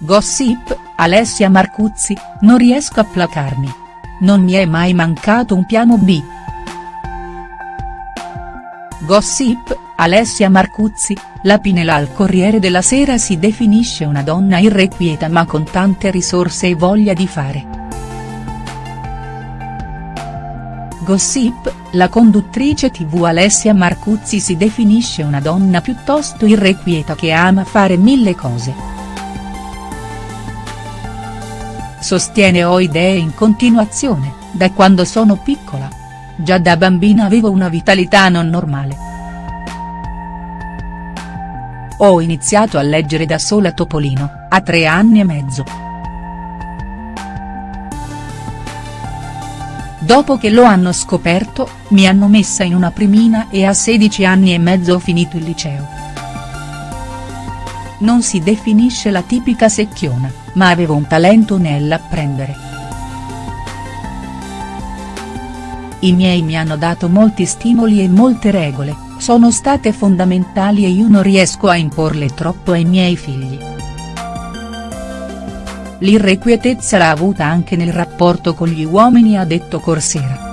Gossip, Alessia Marcuzzi, non riesco a placarmi. Non mi è mai mancato un piano B. Gossip, Alessia Marcuzzi, la Pinela al Corriere della Sera si definisce una donna irrequieta ma con tante risorse e voglia di fare. Gossip, la conduttrice tv Alessia Marcuzzi si definisce una donna piuttosto irrequieta che ama fare mille cose. Sostiene ho idee in continuazione, da quando sono piccola. Già da bambina avevo una vitalità non normale. Ho iniziato a leggere da sola Topolino, a tre anni e mezzo. Dopo che lo hanno scoperto, mi hanno messa in una primina e a 16 anni e mezzo ho finito il liceo. Non si definisce la tipica secchiona, ma avevo un talento nell'apprendere. I miei mi hanno dato molti stimoli e molte regole, sono state fondamentali e io non riesco a imporle troppo ai miei figli. L'irrequietezza l'ha avuta anche nel rapporto con gli uomini ha detto Corsera.